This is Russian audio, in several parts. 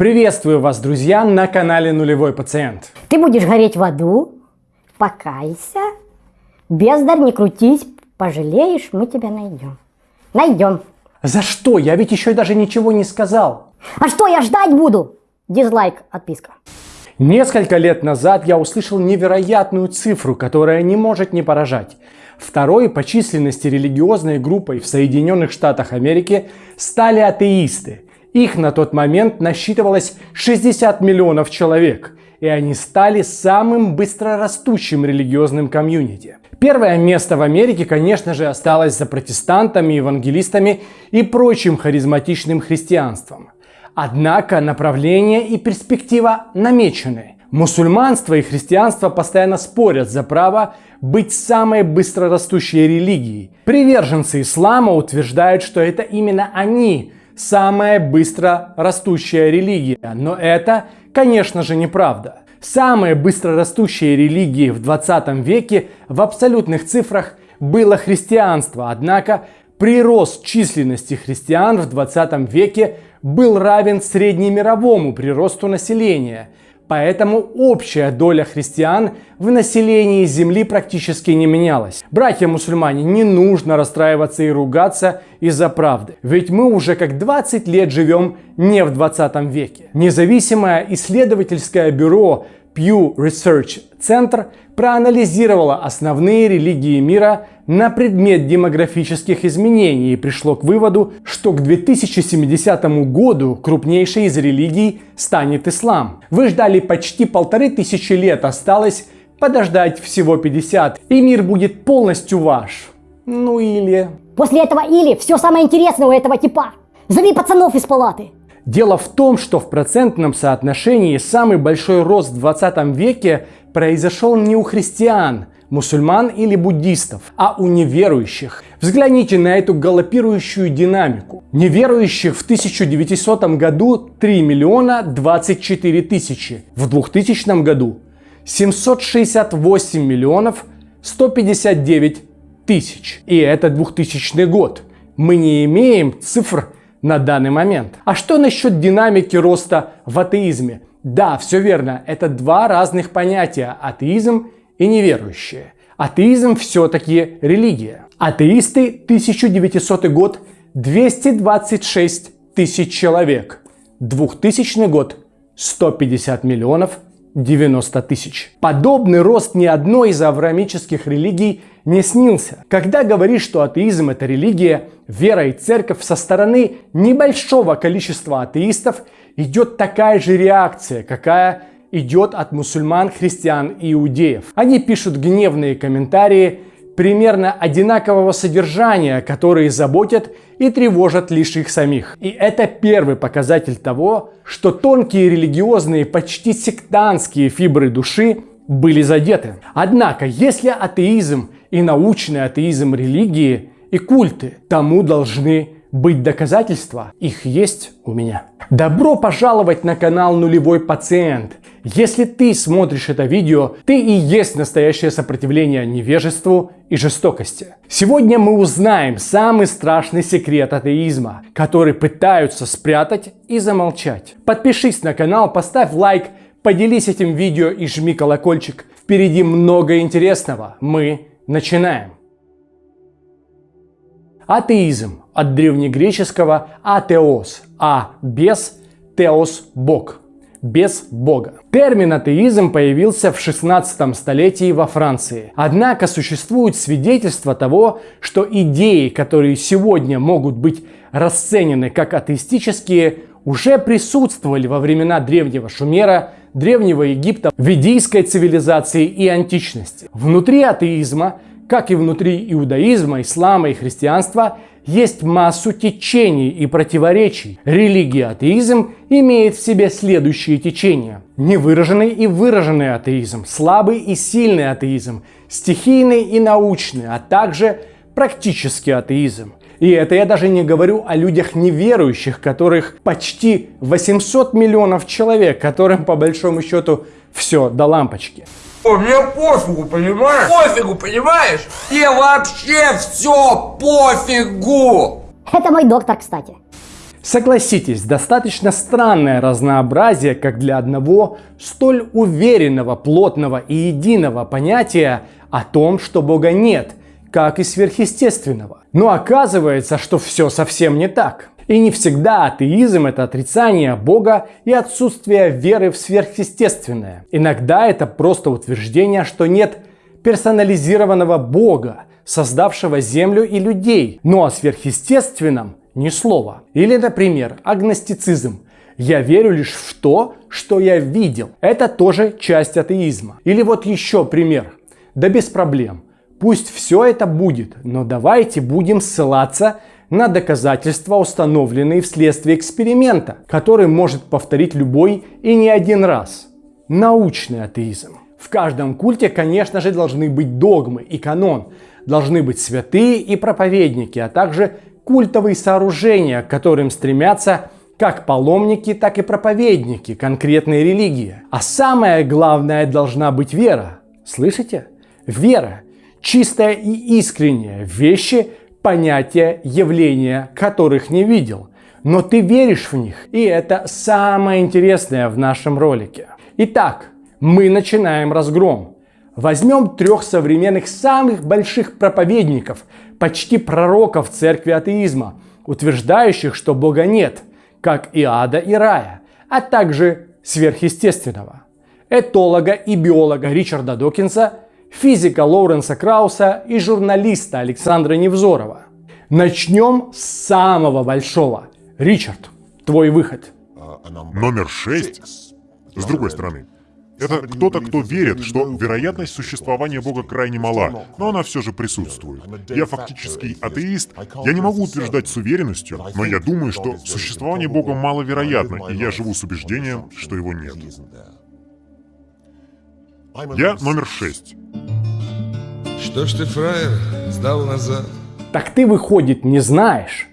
Приветствую вас, друзья, на канале Нулевой Пациент. Ты будешь гореть в аду, покайся, бездарь, не крутись, пожалеешь, мы тебя найдем. Найдем. За что? Я ведь еще даже ничего не сказал. А что я ждать буду? Дизлайк, отписка. Несколько лет назад я услышал невероятную цифру, которая не может не поражать. Второй по численности религиозной группой в Соединенных Штатах Америки стали атеисты. Их на тот момент насчитывалось 60 миллионов человек, и они стали самым быстрорастущим религиозным комьюнити. Первое место в Америке, конечно же, осталось за протестантами, евангелистами и прочим харизматичным христианством. Однако направление и перспектива намечены. Мусульманство и христианство постоянно спорят за право быть самой быстрорастущей религией. Приверженцы ислама утверждают, что это именно они самая быстро растущая религия. Но это, конечно же, неправда. Самой быстро растущей религией в 20 веке в абсолютных цифрах было христианство. Однако прирост численности христиан в 20 веке был равен среднемировому приросту населения – Поэтому общая доля христиан в населении Земли практически не менялась. Братья-мусульмане, не нужно расстраиваться и ругаться из-за правды. Ведь мы уже как 20 лет живем не в 20 веке. Независимое исследовательское бюро Pew Research Center проанализировало основные религии мира на предмет демографических изменений и пришло к выводу, что к 2070 году крупнейшей из религий станет ислам. Вы ждали почти полторы тысячи лет, осталось подождать всего 50, и мир будет полностью ваш. Ну или... После этого или все самое интересное у этого типа. Зови пацанов из палаты. Дело в том, что в процентном соотношении самый большой рост в 20 веке произошел не у христиан, мусульман или буддистов, а у неверующих. Взгляните на эту галопирующую динамику. Неверующих в 1900 году 3 миллиона 24 тысячи, в 2000 году 768 миллионов 159 тысяч. И это 2000 год. Мы не имеем цифр на данный момент. А что насчет динамики роста в атеизме? Да, все верно, это два разных понятия – атеизм и неверующие. Атеизм все-таки религия. Атеисты 1900 год 226 тысяч человек. 2000 год 150 миллионов 90 тысяч. Подобный рост ни одной из авраамических религий не снился. Когда говоришь, что атеизм это религия, вера и церковь со стороны небольшого количества атеистов идет такая же реакция, какая идет от мусульман, христиан и иудеев. Они пишут гневные комментарии, примерно одинакового содержания, которые заботят и тревожат лишь их самих. И это первый показатель того, что тонкие религиозные, почти сектантские фибры души были задеты. Однако, если атеизм и научный атеизм религии и культы тому должны быть доказательства, их есть у меня. Добро пожаловать на канал Нулевой Пациент. Если ты смотришь это видео, ты и есть настоящее сопротивление невежеству и жестокости. Сегодня мы узнаем самый страшный секрет атеизма, который пытаются спрятать и замолчать. Подпишись на канал, поставь лайк, поделись этим видео и жми колокольчик. Впереди много интересного. Мы начинаем. Атеизм от древнегреческого атеос, а без теос – бог, без бога. Термин атеизм появился в 16 столетии во Франции. Однако существует свидетельство того, что идеи, которые сегодня могут быть расценены как атеистические, уже присутствовали во времена древнего Шумера, древнего Египта, ведийской цивилизации и античности. Внутри атеизма как и внутри иудаизма, ислама и христианства, есть массу течений и противоречий. Религия атеизм имеет в себе следующие течения. Невыраженный и выраженный атеизм, слабый и сильный атеизм, стихийный и научный, а также практический атеизм. И это я даже не говорю о людях неверующих, которых почти 800 миллионов человек, которым по большому счету все до лампочки. О, мне пофигу, понимаешь? Пофигу, понимаешь? Тебе вообще все пофигу! Это мой доктор, кстати. Согласитесь, достаточно странное разнообразие, как для одного столь уверенного, плотного и единого понятия о том, что Бога нет, как и сверхъестественного. Но оказывается, что все совсем не так. И не всегда атеизм – это отрицание Бога и отсутствие веры в сверхъестественное. Иногда это просто утверждение, что нет персонализированного Бога, создавшего Землю и людей. Но о сверхъестественном ни слова. Или, например, агностицизм. Я верю лишь в то, что я видел. Это тоже часть атеизма. Или вот еще пример. Да без проблем. Пусть все это будет, но давайте будем ссылаться на доказательства, установленные вследствие эксперимента, который может повторить любой и не один раз. Научный атеизм. В каждом культе, конечно же, должны быть догмы и канон, должны быть святые и проповедники, а также культовые сооружения, к которым стремятся как паломники, так и проповедники конкретной религии. А самое главное должна быть вера. Слышите? Вера. Чистая и искренняя. Вещи, понятия, явления, которых не видел. Но ты веришь в них. И это самое интересное в нашем ролике. Итак, мы начинаем разгром. Возьмем трех современных самых больших проповедников, почти пророков церкви атеизма, утверждающих, что Бога нет, как и ада и рая, а также сверхъестественного. Этолога и биолога Ричарда Докинса – физика Лоуренса Крауса и журналиста Александра Невзорова. Начнем с самого большого. Ричард, твой выход. Номер шесть. С другой стороны, это кто-то, кто верит, что вероятность существования Бога крайне мала, но она все же присутствует. Я фактически атеист, я не могу утверждать с уверенностью, но я думаю, что существование Бога маловероятно, и я живу с убеждением, что его нет. Я номер шесть. Что ж ты, фраер, сдал назад? Так ты, выходит, не знаешь,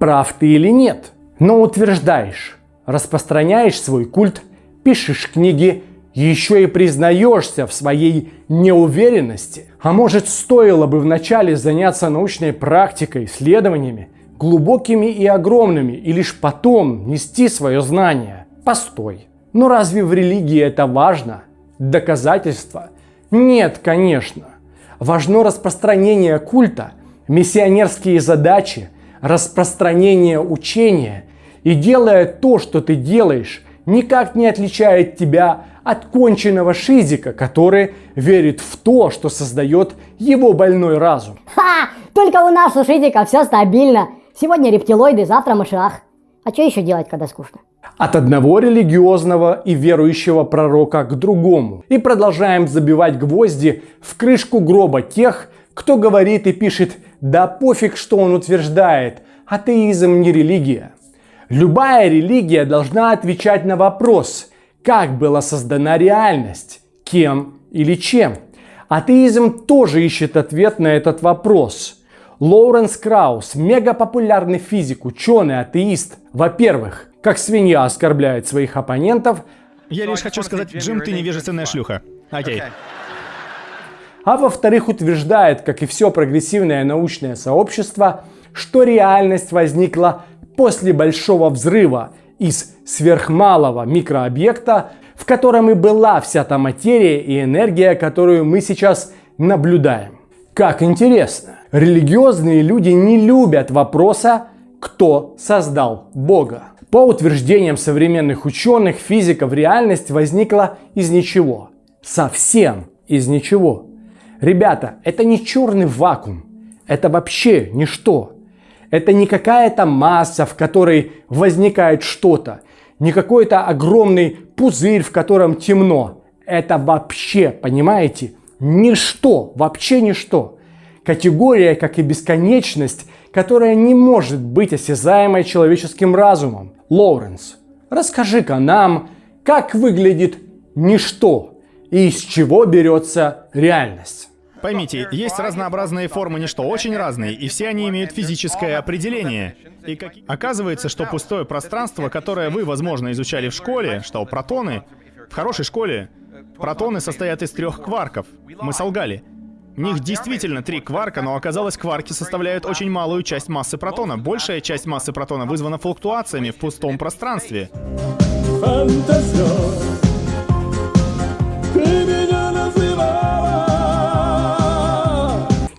прав ты или нет, но утверждаешь, распространяешь свой культ, пишешь книги, еще и признаешься в своей неуверенности. А может, стоило бы вначале заняться научной практикой, исследованиями, глубокими и огромными, и лишь потом нести свое знание? Постой. Но разве в религии это важно? Доказательства? Нет, конечно. Важно распространение культа, миссионерские задачи, распространение учения. И делая то, что ты делаешь, никак не отличает тебя от конченного шизика, который верит в то, что создает его больной разум. Ха! Только у нас у Шизика все стабильно. Сегодня рептилоиды, завтра мышах. А что еще делать, когда скучно? От одного религиозного и верующего пророка к другому. И продолжаем забивать гвозди в крышку гроба тех, кто говорит и пишет «да пофиг, что он утверждает, атеизм не религия». Любая религия должна отвечать на вопрос, как была создана реальность, кем или чем. Атеизм тоже ищет ответ на этот вопрос. Лоуренс Краус, мегапопулярный физик, ученый, атеист. Во-первых, как свинья оскорбляет своих оппонентов. Я лишь хочу сказать, Джим, ты невежественная шлюха. Окей. А во-вторых, утверждает, как и все прогрессивное научное сообщество, что реальность возникла после большого взрыва из сверхмалого микрообъекта, в котором и была вся та материя и энергия, которую мы сейчас наблюдаем. Как интересно. Религиозные люди не любят вопроса, кто создал Бога. По утверждениям современных ученых, физиков, реальность возникла из ничего. Совсем из ничего. Ребята, это не черный вакуум. Это вообще ничто. Это не какая-то масса, в которой возникает что-то. Не какой-то огромный пузырь, в котором темно. Это вообще, понимаете, ничто, вообще ничто. Категория, как и бесконечность, которая не может быть осязаемой человеческим разумом. Лоуренс, расскажи-ка нам, как выглядит ничто и из чего берется реальность. Поймите, есть разнообразные формы ничто, очень разные, и все они имеют физическое определение. И как... оказывается, что пустое пространство, которое вы, возможно, изучали в школе, что протоны, в хорошей школе, протоны состоят из трех кварков. Мы солгали. Них действительно три кварка, но оказалось, кварки составляют очень малую часть массы протона. Большая часть массы протона вызвана флуктуациями в пустом пространстве.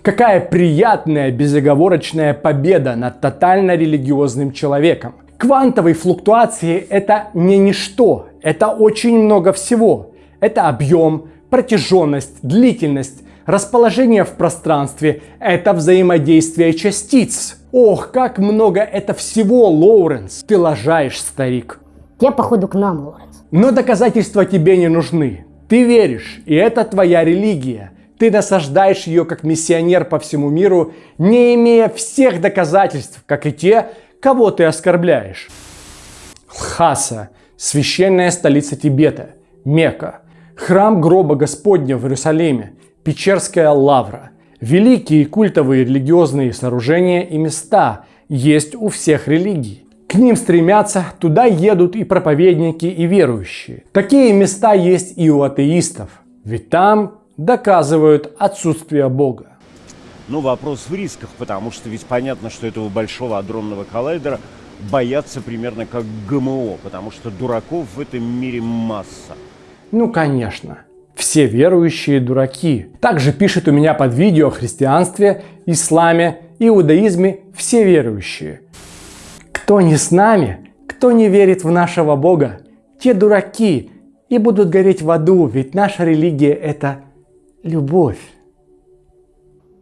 Какая приятная безоговорочная победа над тотально религиозным человеком. Квантовые флуктуации – это не ничто, это очень много всего. Это объем, протяженность, длительность, расположение в пространстве – это взаимодействие частиц. Ох, как много это всего, Лоуренс. Ты лажаешь, старик. Те, походу, к нам, Лоренс. Но доказательства тебе не нужны. Ты веришь, и это твоя религия. Ты насаждаешь ее как миссионер по всему миру, не имея всех доказательств, как и те, кого ты оскорбляешь. Лхаса – священная столица Тибета, Мекка, храм гроба Господня в Иерусалиме, Печерская лавра. Великие культовые религиозные сооружения и места есть у всех религий. К ним стремятся, туда едут и проповедники, и верующие. Такие места есть и у атеистов, ведь там доказывают отсутствие Бога. Ну, вопрос в рисках, потому что ведь понятно, что этого большого адронного коллайдера боятся примерно как ГМО, потому что дураков в этом мире масса. Ну, конечно. Все верующие дураки. Также пишет у меня под видео о христианстве, исламе, иудаизме все верующие. Кто не с нами, кто не верит в нашего Бога, те дураки и будут гореть в аду, ведь наша религия это любовь.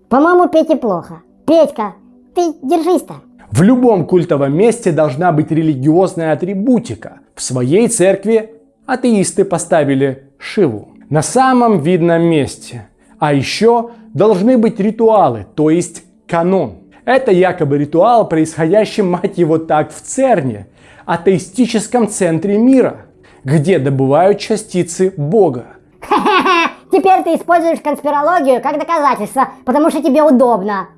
По-моему, Пете плохо. Петька, ты держись-то. В любом культовом месте должна быть религиозная атрибутика. В своей церкви атеисты поставили Шиву на самом видном месте. А еще должны быть ритуалы, то есть канон. Это якобы ритуал, происходящий, мать его так, в ЦЕРНе, атеистическом центре мира, где добывают частицы Бога. Теперь ты используешь конспирологию как доказательство, потому что тебе удобно.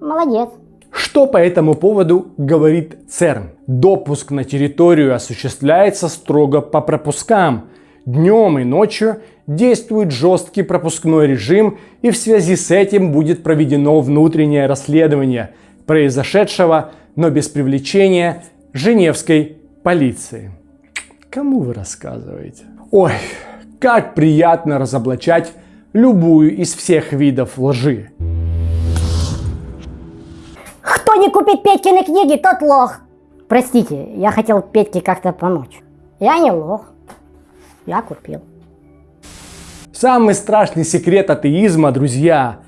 Молодец. Что по этому поводу говорит ЦЕРН? Допуск на территорию осуществляется строго по пропускам. Днем и ночью действует жесткий пропускной режим и в связи с этим будет проведено внутреннее расследование произошедшего, но без привлечения Женевской полиции. Кому вы рассказываете? Ой, как приятно разоблачать любую из всех видов лжи. Кто не купит Петькины книги, тот лох. Простите, я хотел Петьке как-то помочь. Я не лох. Я купил. Самый страшный секрет атеизма, друзья,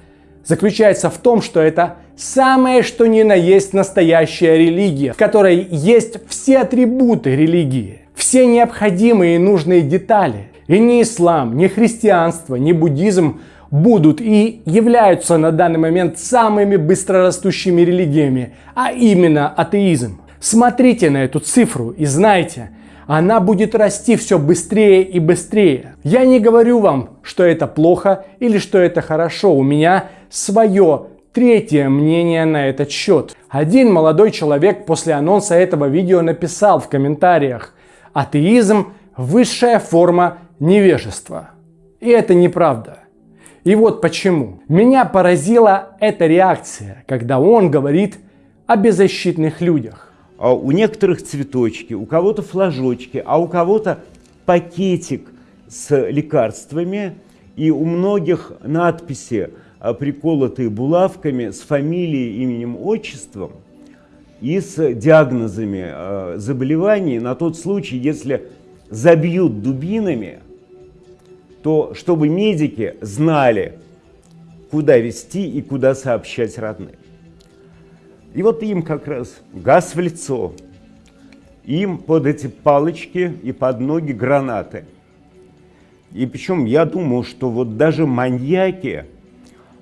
заключается в том, что это самое что ни на есть настоящая религия, в которой есть все атрибуты религии, все необходимые и нужные детали. И ни ислам, ни христианство, ни буддизм будут и являются на данный момент самыми быстрорастущими религиями, а именно атеизм. Смотрите на эту цифру и знайте, она будет расти все быстрее и быстрее. Я не говорю вам, что это плохо или что это хорошо. У меня свое третье мнение на этот счет. Один молодой человек после анонса этого видео написал в комментариях, атеизм – высшая форма невежества. И это неправда. И вот почему. Меня поразила эта реакция, когда он говорит о беззащитных людях. А у некоторых цветочки, у кого-то флажочки, а у кого-то пакетик с лекарствами, и у многих надписи, а, приколотые булавками с фамилией, именем, отчеством и с диагнозами а, заболеваний на тот случай, если забьют дубинами, то чтобы медики знали, куда вести и куда сообщать родным. И вот им как раз газ в лицо, им под эти палочки и под ноги гранаты. И причем я думаю, что вот даже маньяки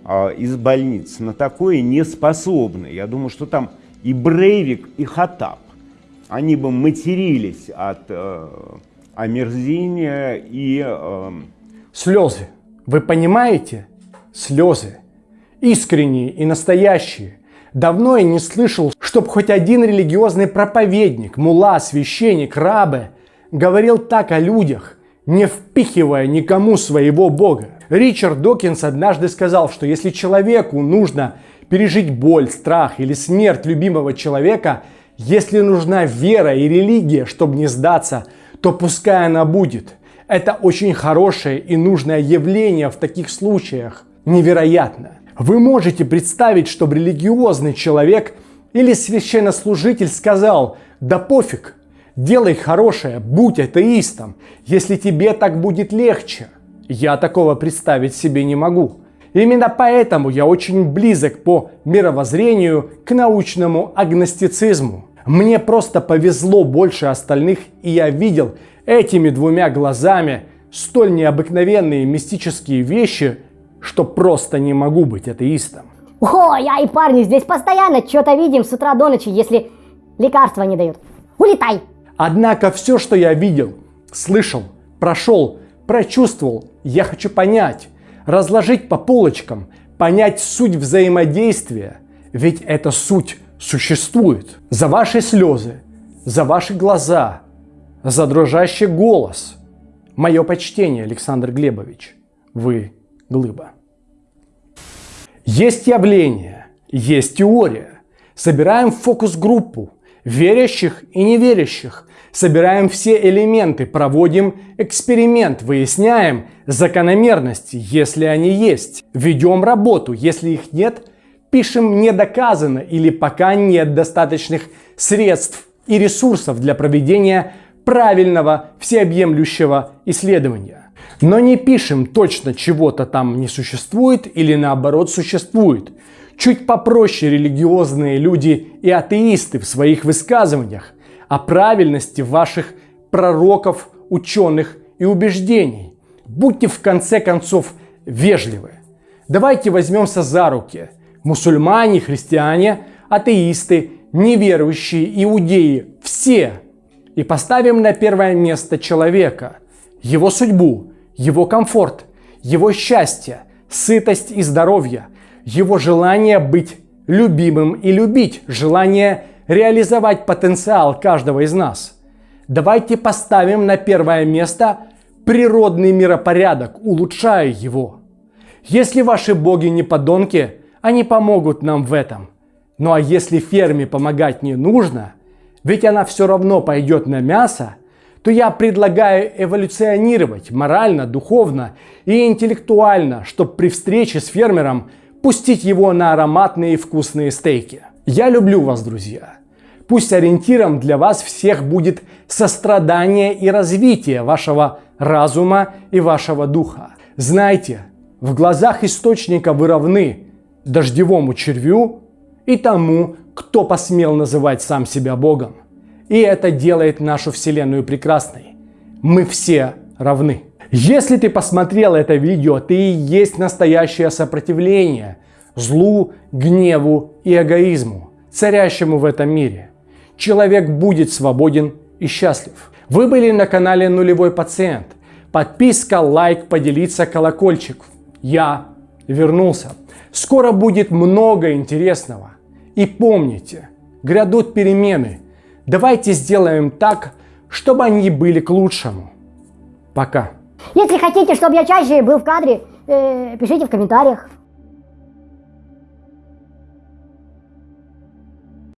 а, из больниц на такое не способны. Я думаю, что там и Брейвик, и Хатап, они бы матерились от э, омерзения и... Э... Слезы. Вы понимаете? Слезы. Искренние и настоящие. Давно я не слышал, чтоб хоть один религиозный проповедник, мула, священник, рабы говорил так о людях, не впихивая никому своего Бога. Ричард Докинс однажды сказал, что если человеку нужно пережить боль, страх или смерть любимого человека, если нужна вера и религия, чтобы не сдаться, то пускай она будет. Это очень хорошее и нужное явление в таких случаях. Невероятно. Вы можете представить, чтобы религиозный человек или священнослужитель сказал, да пофиг, делай хорошее, будь атеистом, если тебе так будет легче. Я такого представить себе не могу. Именно поэтому я очень близок по мировоззрению к научному агностицизму. Мне просто повезло больше остальных, и я видел этими двумя глазами столь необыкновенные мистические вещи, что просто не могу быть атеистом. О, я и парни здесь постоянно что-то видим с утра до ночи, если лекарства не дают. Улетай! Однако все, что я видел, слышал, прошел, прочувствовал, я хочу понять, разложить по полочкам, понять суть взаимодействия, ведь эта суть существует. За ваши слезы, за ваши глаза, за дрожащий голос. Мое почтение, Александр Глебович. Вы глыба. Есть явление, есть теория. Собираем фокус-группу верящих и неверящих. Собираем все элементы, проводим эксперимент, выясняем закономерности, если они есть. Ведем работу, если их нет, пишем недоказано или пока нет достаточных средств и ресурсов для проведения правильного всеобъемлющего исследования. Но не пишем точно чего-то там не существует или наоборот существует. Чуть попроще религиозные люди и атеисты в своих высказываниях о правильности ваших пророков, ученых и убеждений. Будьте в конце концов вежливы. Давайте возьмемся за руки. Мусульмане, христиане, атеисты, неверующие, иудеи, все – и поставим на первое место человека, его судьбу, его комфорт, его счастье, сытость и здоровье, его желание быть любимым и любить, желание реализовать потенциал каждого из нас. Давайте поставим на первое место природный миропорядок, улучшая его. Если ваши боги не подонки, они помогут нам в этом. Ну а если ферме помогать не нужно – ведь она все равно пойдет на мясо, то я предлагаю эволюционировать морально, духовно и интеллектуально, чтобы при встрече с фермером пустить его на ароматные и вкусные стейки. Я люблю вас, друзья. Пусть ориентиром для вас всех будет сострадание и развитие вашего разума и вашего духа. Знайте, в глазах источника вы равны дождевому червю и тому, кто посмел называть сам себя Богом. И это делает нашу Вселенную прекрасной. Мы все равны. Если ты посмотрел это видео, ты и есть настоящее сопротивление злу, гневу и эгоизму, царящему в этом мире. Человек будет свободен и счастлив. Вы были на канале Нулевой Пациент. Подписка, лайк, поделиться, колокольчик. Я вернулся. Скоро будет много интересного. И помните, грядут перемены. Давайте сделаем так, чтобы они были к лучшему. Пока. Если хотите, чтобы я чаще был в кадре, э, пишите в комментариях.